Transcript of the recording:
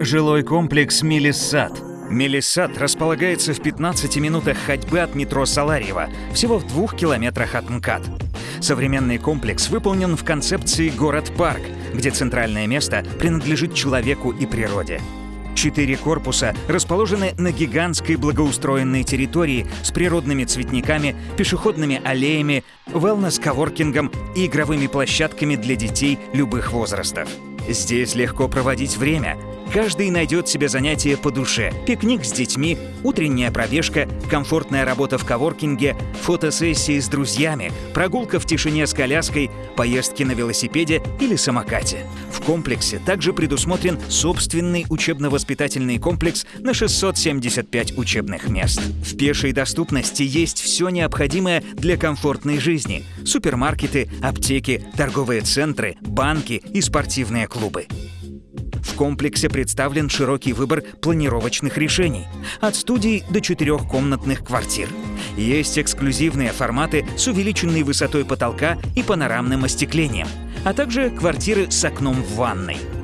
Жилой комплекс «Мелиссад». Мелиссад располагается в 15 минутах ходьбы от метро Саларьево, всего в двух километрах от МКАД. Современный комплекс выполнен в концепции «Город-парк», где центральное место принадлежит человеку и природе. Четыре корпуса расположены на гигантской благоустроенной территории с природными цветниками, пешеходными аллеями, wellness-коворкингом и игровыми площадками для детей любых возрастов. Здесь легко проводить время. Каждый найдет себе занятие по душе. Пикник с детьми, утренняя пробежка, комфортная работа в коворкинге, фотосессии с друзьями, прогулка в тишине с коляской, поездки на велосипеде или самокате. В комплексе также предусмотрен собственный учебно-воспитательный комплекс на 675 учебных мест. В пешей доступности есть все необходимое для комфортной жизни. Супермаркеты, аптеки, торговые центры, банки и спортивные клубы. В комплексе представлен широкий выбор планировочных решений, от студий до четырехкомнатных квартир. Есть эксклюзивные форматы с увеличенной высотой потолка и панорамным остеклением, а также квартиры с окном в ванной –